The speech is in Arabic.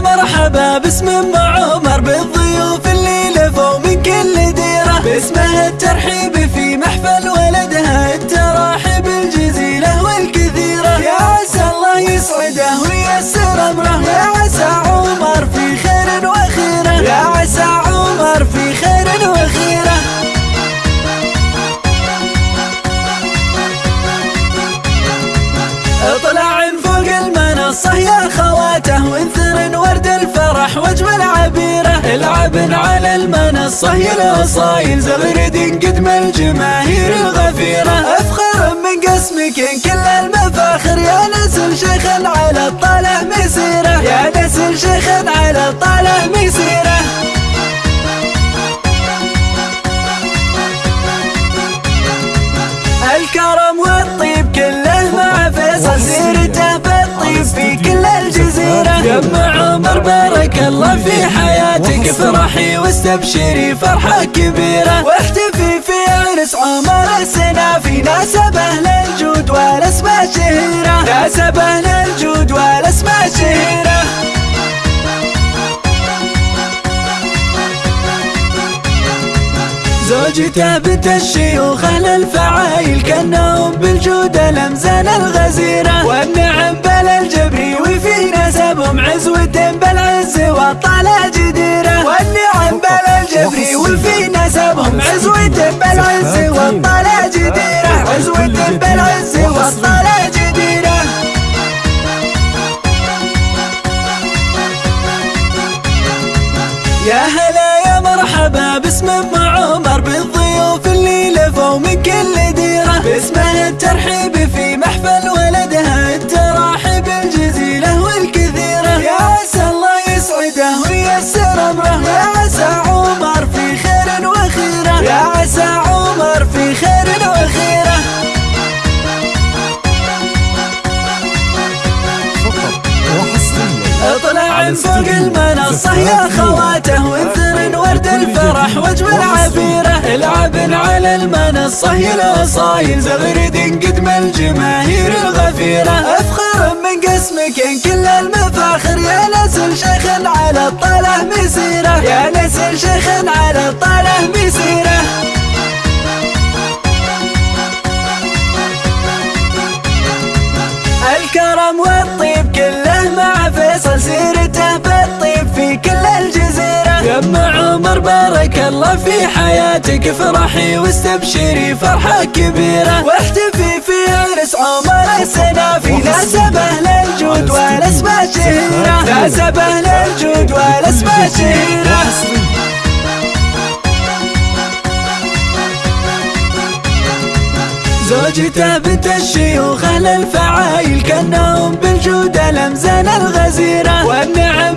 مرحبا باسم أم عمر بالضيوف اللي لفوا من كل ديرة. باسمها الترحيب في محفل ولدها التراحب الجزيلة والكثيرة. يا عسى الله يسعده وييسر أمره. يا عسى عمر في خير وخيره يا عسى عمر في خير وخيره اطلع فوق المنصة يا خواته وانثر ورد الفرح واجمل عبيره العبن على المنصة يا الاصايل زغرد قدم الجماهير الغفيرة. أفخر من قسمك كل المفاخر يا نسل شيخ على الطالع مسيرة. يا نسل شيخ على الطالع مسيرة. الكرم بارك الله في حياتك افرحي واستبشري فرحة كبيرة. واحتفي في عرس عمر السنافي ناسبه للجود والاسماء شهيرة. ناسبه للجود والاسماء شهيرة. زوجته بنت الشيوخ الفعايل كانهم بالجود الامزان الغزيرة. والطالع جديرة. والنعم بل الجبري وفي نسبهم. عزوة بالعز والطالع جديرة. عزوة بالعز والطالع جديرة. يا هلا يا مرحبا باسم أم عمر بالضيوف اللي لفوا من كل ديرة. باسمها الترحيب في محفل اطلع فوق المنصة يا خواته وانثر ورد الفرح واجمل عبيره العبن على المنصة يا الأصايل زغرد قدم الجماهير الغفيرة. أفخر من قسمك كل المفاخر. يا نسل شيخ على الطلع مسيرة. يا نسل شيخ على الطلع مسيرة. الكرم والطيب يم عمر بارك الله في حياتك افرحي واستبشري فرحة كبيرة. واحتفي في عرس عمر السنافي ناسبه للجود والاسماء شهيرة ناسبه للجود والاسماء شهيرة زوجته بنت الشيوخ الفعايل كأنهم بالجود الامزان الغزيرة. والنعم